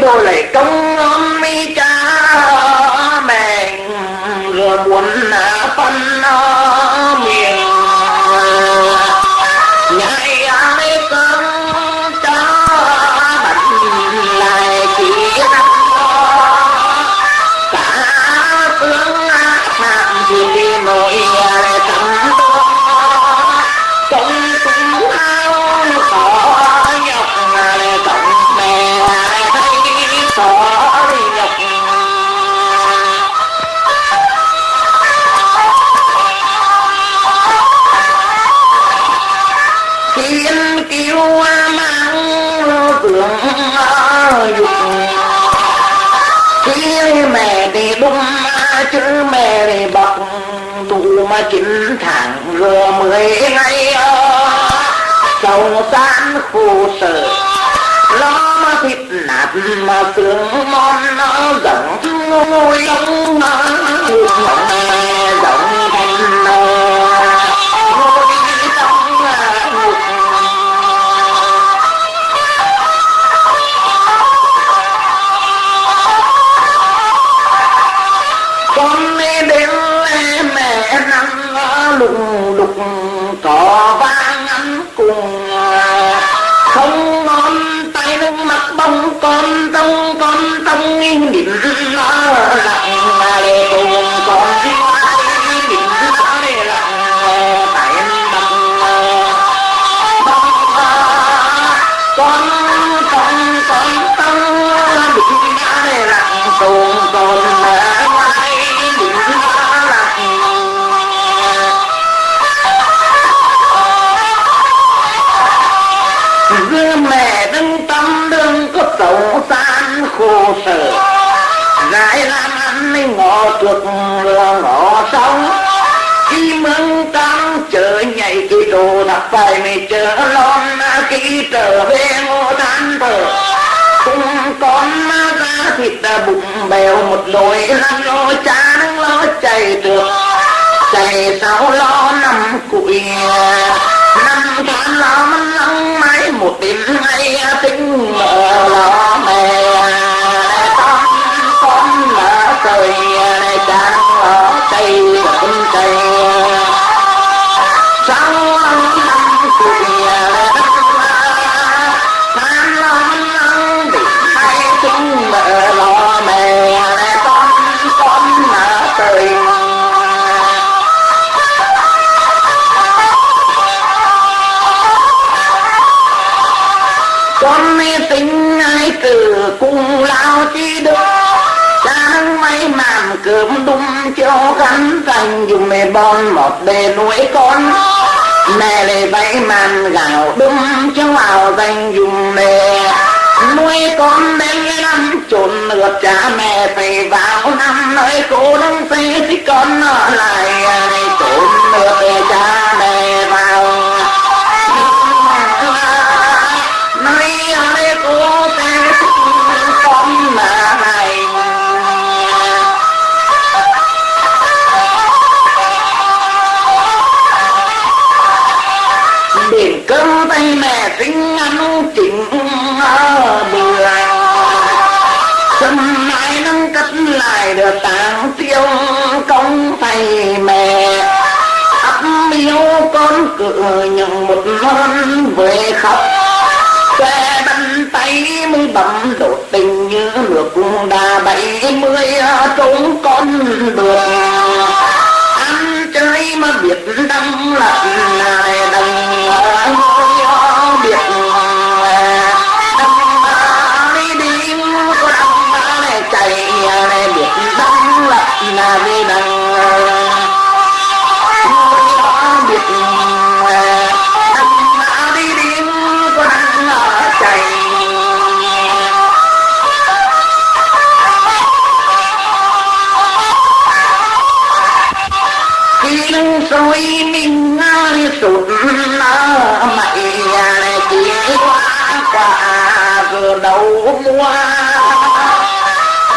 đồ lại công ơn mi cha mẹ rồi buồn à, phân miệng kiêu mang tưởng dục. Khi mẹ thì đúng chứ mẹ thì bọc. Đủ mà chín tháng rồi mười ngày sầu san khổ sở. Lo mà thịt nát mà xương mòn, nó giận ngôi ông mà. Con san khổ sở Gái làm ăn ngọ ngõ chuột là ngọ sống Khi mừng tăng chờ nhảy kỳ đồ đặt phải mày chờ lon, Khi trở về ngô than thở. Cùng con ra thịt bụng bèo, một đôi lăn lo cha nâng lo chạy được. Chạy sau lo năm cụi à, năm tháng lo măng lăng mãi, một đêm ngày à, tính mở lo. Con chạy sau năm củi tháng lo măng tính lo mẹ con con mở tình, con mê tính ai từ cùng lao chi được Sáng mấy mà cơm đun cho gắn thành dùng mê bon một bề nuôi con. Mẹ lại vẫy màn gạo đun cho vào danh dùng mẹ Nuôi con đến năm trộn ngược cha mẹ phải vào năm. Nơi cô đông phê thì con ở lại à, tay mẹ ăn chỉnh bừa sân mai nâng cất lại được tàng tiêu công thầy mẹ. Ấp miếu con cự nhận một món về khóc. Xe bánh tay mới bấm đột tình như nước đà bảy mươi trốn con đường, ăn chơi mà biết đâm lặng lại qua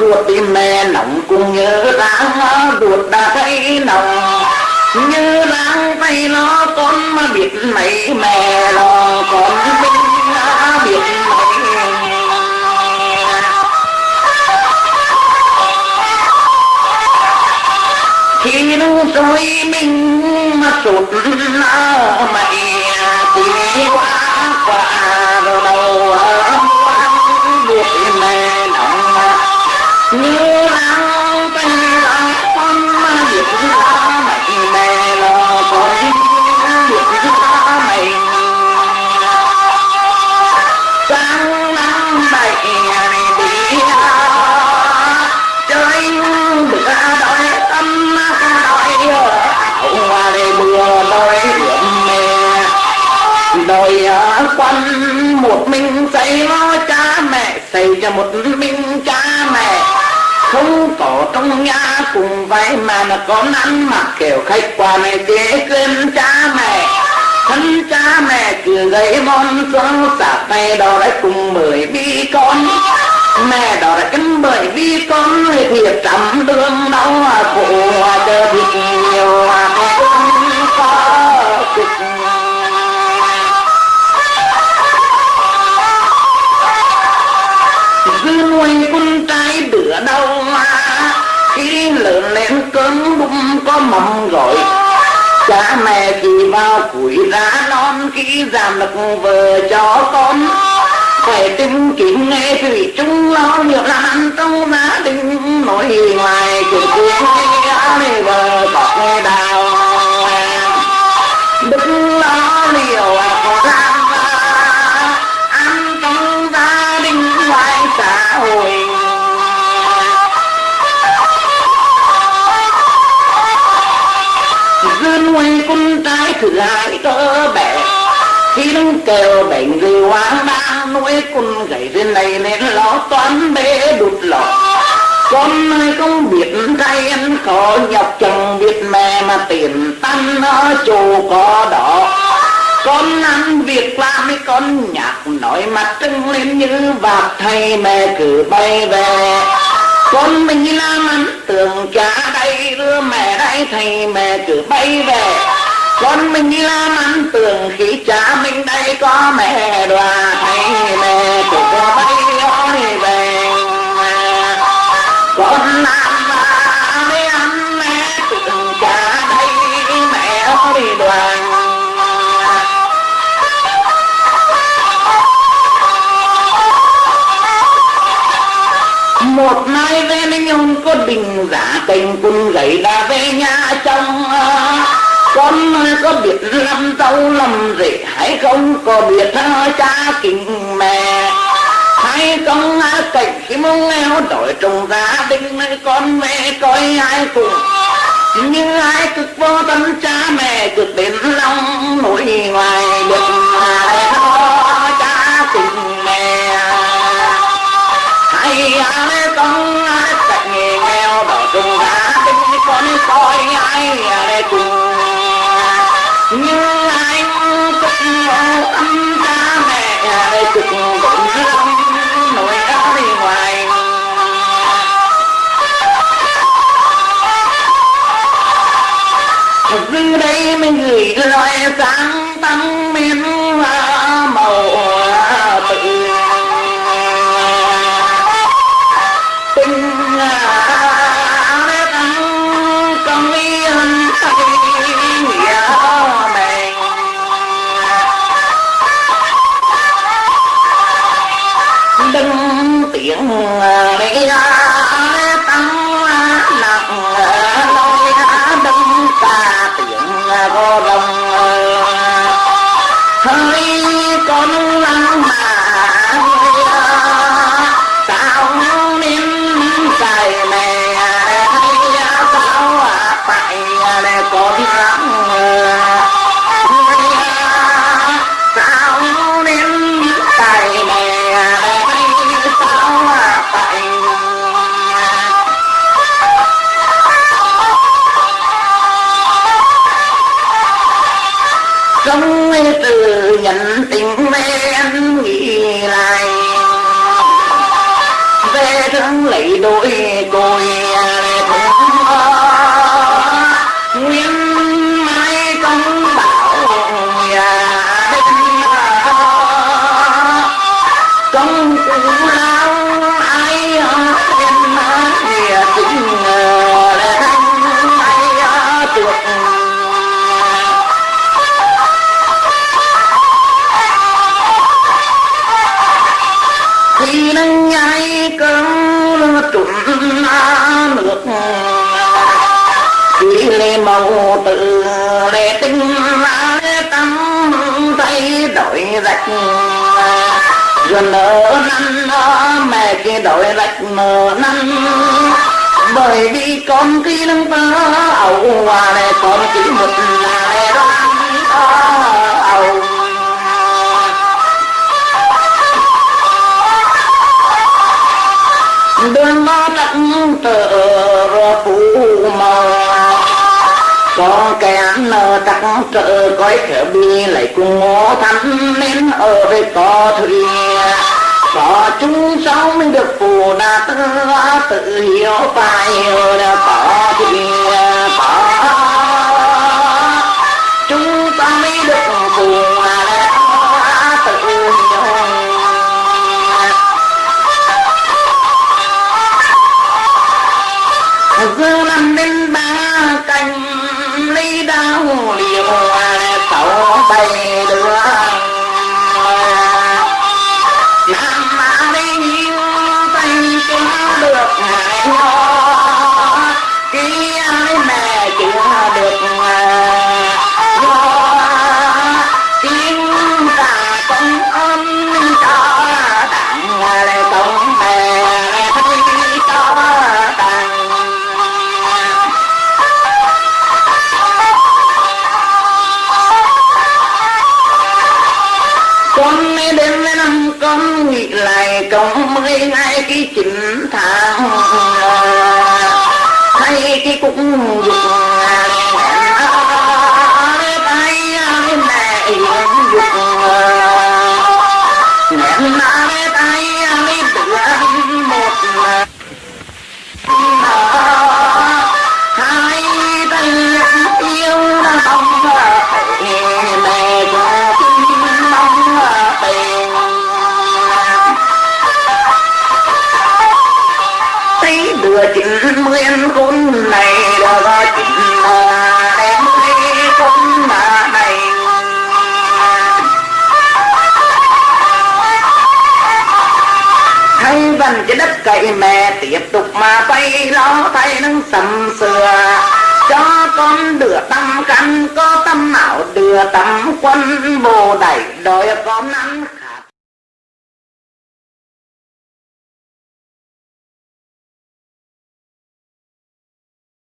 ruột tim mẹ nóng cũng nhớ đáng ruột đã thấy nóng như đang tay nó con mà biết mấy mẹ nó con biết biết mấy. Khi lúc rồi mình mà sụt mày đòi quanh một mình xây lo cha mẹ, xây cho một mình cha mẹ. Không có trong nhà cùng vậy mà là có ăn mặc kiểu khách qua này dễ quên cha mẹ. Thân cha mẹ cứ gây món xuống sạc tay đó đấy cùng mười bi con. Mẹ đó là cánh bởi vì con người thiệt trăm đường đau khổ mong rồi. Gọi cha mẹ chỉ vào củi ra non khi giảm được vợ cho con. Phải tìm kiếm nghe thủy chung lo nhiều làm ăn trong gia đình. Nói ngoài chuyện chuyện để vợ bọc nghe đài. Ai thử lái hai tớ bé khi đứng kêu bệnh gì hoang ba nuôi con gầy trên này nên lo toán bế đụt lọ. Con ơi không biết tay anh có nhọc chồng, biết mẹ mà tiền tăng nó chỗ có đỏ. Con ăn việc làm mấy con nhạc nói mặt trưng lên như vạc thầy mẹ cứ bay về. Con mình làm ăn tưởng cha đây đưa mẹ đây thầy mẹ cứ bay về con mình đi làm ăn tưởng khi cha mình đây có mẹ đoà, hay mẹ cứ có bay hỏi về con làm ba mới ăn mẹ tưởng cha đây mẹ hỏi đoàn một mai về mình nhung có bình giả tình quân gầy ra về nhà chồng con có biết làm dâu làm rể hay không? Có biết cha kính mẹ? Hay không cảnh khi mong nghèo đổi trong gia đình này con mẹ coi ai cùng? Nhưng ai cực vô tâm cha mẹ từ đây mình gửi lời sáng tăng miên hoa màu tự tình tăng công yên tay nghĩa mình đừng tiếng đi ra đổi được chỉ lê màu tự lê tinh lê tâm thay đổi rạch. Rồi nở năn mẹ kia đổi rạch nở năn. Bởi vì con khi nâng ta ẩu hòa này con chỉ một là tắc trở coi khở bi lại cùng ngô thánh nên ở với có thủy. Có chúng sống được phù đạt tự hiểu phải hiểu có thủy. Trong mười ngày cái chín tháng thấy cái cũng dục thay cái đất cậy mẹ tiếp tục mà bay lo thay nâng sầm sửa. Cho con đưa tâm căn có tâm ảo đưa tâm quân bồ đẩy đòi con ăn